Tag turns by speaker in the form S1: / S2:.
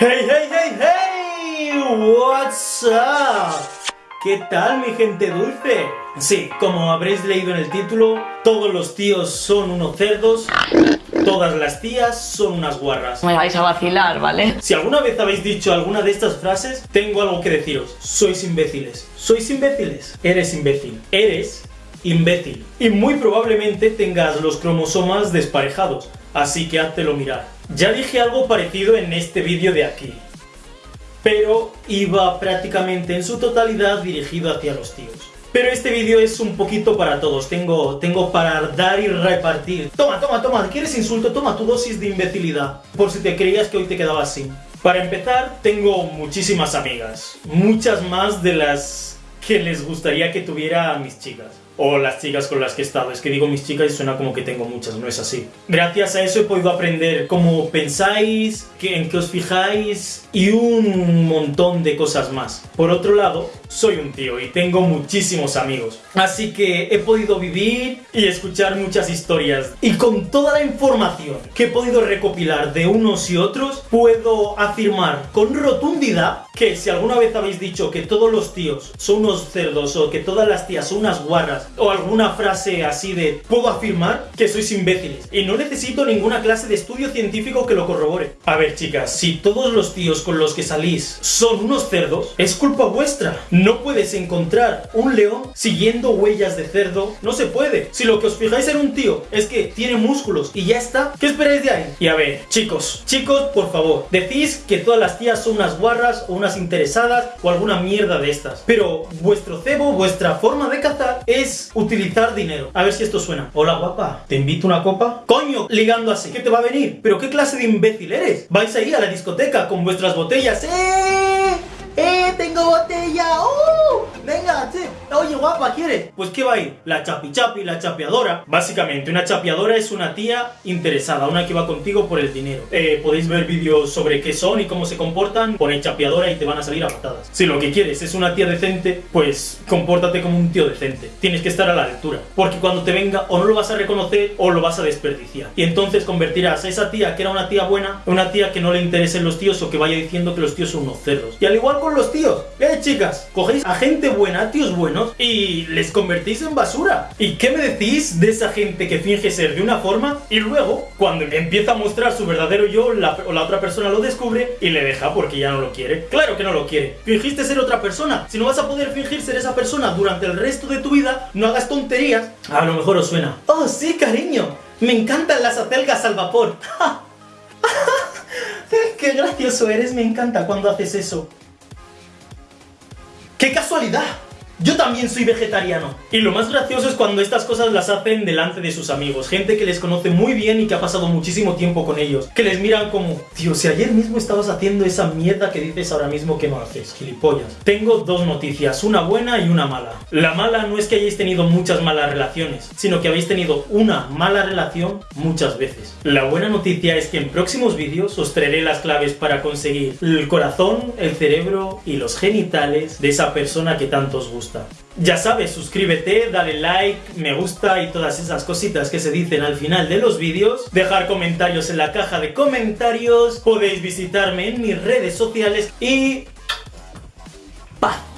S1: Hey, hey, hey, hey, what's up? ¿Qué tal mi gente dulce? Sí, como habréis leído en el título, todos los tíos son unos cerdos, todas las tías son unas guarras.
S2: Me vais a vacilar, ¿vale?
S1: Si alguna vez habéis dicho alguna de estas frases, tengo algo que deciros. Sois imbéciles. ¿Sois imbéciles? Eres imbécil. Eres imbécil. Y muy probablemente tengas los cromosomas desparejados, así que háztelo mirar. Ya dije algo parecido en este vídeo de aquí, pero iba prácticamente en su totalidad dirigido hacia los tíos. Pero este vídeo es un poquito para todos, tengo, tengo para dar y repartir. Toma, toma, toma, ¿quieres insulto? Toma tu dosis de imbecilidad, por si te creías que hoy te quedabas sin. Para empezar, tengo muchísimas amigas, muchas más de las que les gustaría que tuviera a mis chicas o las chicas con las que he estado. Es que digo mis chicas y suena como que tengo muchas, no es así. Gracias a eso he podido aprender cómo pensáis, en qué os fijáis y un montón de cosas más. Por otro lado, soy un tío y tengo muchísimos amigos. Así que he podido vivir y escuchar muchas historias. Y con toda la información que he podido recopilar de unos y otros, puedo afirmar con rotundidad que si alguna vez habéis dicho que todos los tíos son unos cerdos o que todas las tías son unas guarras o alguna frase así de puedo afirmar que sois imbéciles y no necesito ninguna clase de estudio científico que lo corrobore. A ver chicas, si todos los tíos con los que salís son unos cerdos, es culpa vuestra. No puedes encontrar un león siguiendo huellas de cerdo, no se puede. Si lo que os fijáis en un tío es que tiene músculos y ya está, ¿qué esperáis de ahí? Y a ver, chicos, chicos, por favor, decís que todas las tías son unas guarras o unas interesadas o alguna mierda de estas. Pero vuestro cebo, vuestra forma de cazar es utilizar dinero. A ver si esto suena. Hola guapa, ¿te invito una copa? Coño, ligando así, ¿qué te va a venir? ¿Pero qué clase de imbécil eres? ¿Vais a ir a la discoteca con vuestras botellas? ¡Eh! Guapa, ¿quieres? Pues ¿qué va a ir? La chapi chapi, la chapeadora. Básicamente, una chapeadora es una tía interesada, una que va contigo por el dinero. Eh, podéis ver vídeos sobre qué son y cómo se comportan, ponéis chapeadora y te van a salir a patadas. Si lo que quieres es una tía decente, pues compórtate como un tío decente. Tienes que estar a la altura. Porque cuando te venga, o no lo vas a reconocer o lo vas a desperdiciar. Y entonces convertirás a esa tía que era una tía buena, en una tía que no le interesen los tíos o que vaya diciendo que los tíos son unos cerdos. Y al igual con los tíos. Eh, chicas, cogéis a gente buena, tíos buenos, y les convertís en basura. ¿Y qué me decís de esa gente que finge ser de una forma y luego, cuando empieza a mostrar su verdadero yo, la, o la otra persona lo descubre y le deja porque ya no lo quiere? Claro que no lo quiere. Fingiste ser otra persona. Si no vas a poder fingir ser esa persona durante el resto de tu vida, no hagas tonterías. A lo mejor os suena. Oh, sí, cariño. Me encantan las acelgas al vapor. ¡Qué gracioso eres! Me encanta cuando haces eso. ¡Qué casualidad! Yo también soy vegetariano. Y lo más gracioso es cuando estas cosas las hacen delante de sus amigos, gente que les conoce muy bien y que ha pasado muchísimo tiempo con ellos, que les miran como, tío, si ayer mismo estabas haciendo esa mierda que dices ahora mismo que no haces, gilipollas. Tengo dos noticias, una buena y una mala. La mala no es que hayáis tenido muchas malas relaciones, sino que habéis tenido una mala relación muchas veces. La buena noticia es que en próximos vídeos os traeré las claves para conseguir el corazón, el cerebro y los genitales de esa persona que tanto os Ya sabes, suscríbete, dale like, me gusta y todas esas cositas que se dicen al final de los vídeos. Dejar comentarios en la caja de comentarios. Podéis visitarme en mis redes sociales y... ¡Paz!